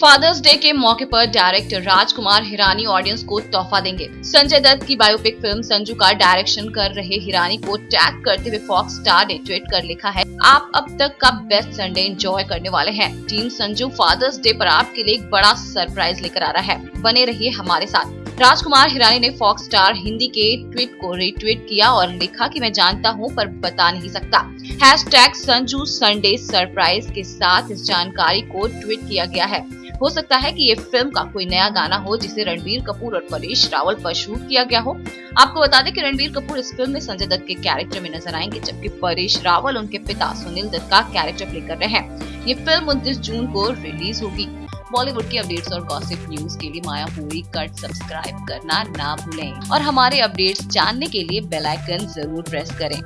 Fathers day के मौके पर डायरेक्टर राजकुमार हिरानी ऑडियंस को तोहफा देंगे। संजय दत्त की बायोपिक फ़िल्म संजू का डायरेक्शन कर रहे हिरानी को टैग करते हुए फॉक्स स्टार ने ट्वीट कर लिखा है, आप अब तक का बेस्ट संडे एंजॉय करने वाले हैं। टीम संजू फादर्स डे पर आपके लिए एक बड़ा सरप्राइज़ लेकर आ रहा है। बने रहिए हमारे साथ। राजकुमार हिरानी ने फॉक्स स्टार हिंदी के ट्वीट को रिट्वीट किया और लिखा कि मैं जानता हूँ, पर बता नहीं सकता। Hashtag Sanju Sunday surprise के साथ इस जानकारी को ट्वीट किया गया है। हो सकता है कि ये फ़िल्म का कोई नया गाना हो, जिसे रणबीर कपूर और परेश रावल पर शूट किया गया हो। आपको बता दें कि रणबीर कपूर इस फ़िल्म में संजय दत्त के कैरेक्टर में नज़र आएँगे, जबकि परेश रावल उनके पिता सुनील दत्त का कैरेक्टर प्ले कर रहे हैं। ये फ़िल्म उनतीस जून को रिलीज़ होगी। बॉलीवुड की अपडेट्स और गॉसिप न्यूज़ के लिए माया पूरी कट सब्सक्राइब करना ना भूलें। और हमारे अपडेट्स जानने के लिए बेल आइकन ज़रूर प्रेस करें।